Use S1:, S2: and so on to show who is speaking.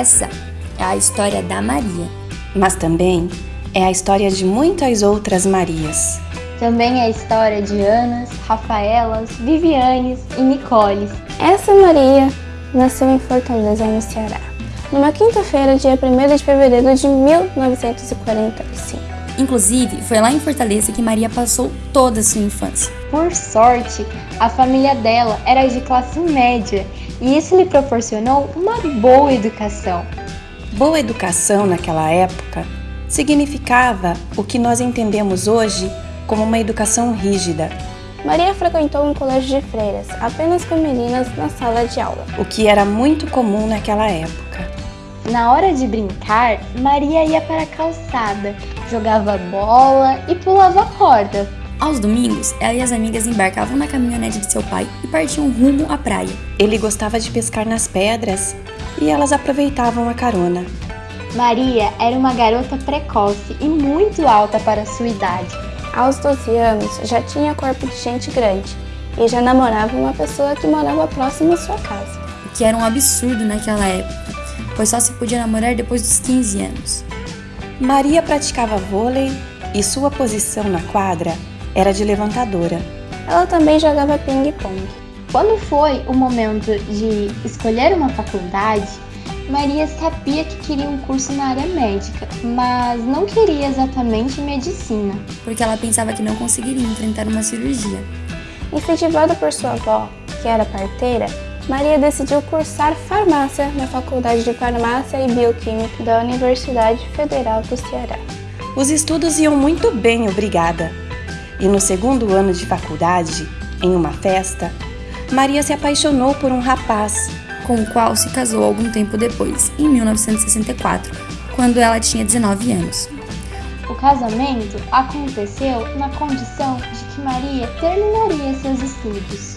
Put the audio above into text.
S1: essa é a história da Maria.
S2: Mas também é a história de muitas outras Marias.
S3: Também é a história de Anas, Rafaelas, Vivianes e Nicoles.
S4: Essa Maria nasceu em Fortaleza, no Ceará, numa quinta-feira, dia 1 de fevereiro de 1945.
S1: Inclusive, foi lá em Fortaleza que Maria passou toda a sua infância.
S3: Por sorte, a família dela era de classe média e isso lhe proporcionou uma boa educação.
S2: Boa educação naquela época significava o que nós entendemos hoje como uma educação rígida,
S4: Maria frequentou um colégio de freiras, apenas com meninas na sala de aula.
S2: o que era muito comum naquela época.
S3: Na hora de brincar, Maria ia para a calçada, jogava bola e pulava corda.
S1: Aos domingos, ela e as amigas embarcavam na caminhonete de seu pai e partiam rumo à praia.
S2: Ele gostava de pescar nas pedras e elas aproveitavam a carona.
S3: Maria era uma garota precoce e muito alta para sua idade.
S4: Aos 12 anos, já tinha corpo de gente grande e já namorava uma pessoa que morava próximo à sua casa.
S1: o que era um absurdo naquela época, pois só se podia namorar depois dos 15 anos.
S2: Maria praticava vôlei e sua posição na quadra era de levantadora.
S4: Ela também jogava ping-pong.
S3: Quando foi o momento de escolher uma faculdade, Maria sabia que queria um curso na área médica, mas não queria exatamente medicina.
S1: porque ela pensava que não conseguiria enfrentar uma cirurgia.
S4: Incentivada por sua avó, que era parteira, Maria decidiu cursar farmácia na Faculdade de Farmácia e Bioquímica da Universidade Federal do Ceará.
S2: Os estudos iam muito bem, obrigada. E no segundo ano de faculdade, em uma festa, Maria se apaixonou por um rapaz.
S1: com o qual se casou algum tempo depois, em 1964, quando ela tinha 19 anos.
S3: O casamento aconteceu na condição de que Maria terminaria seus estudos.